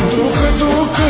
духа, духа.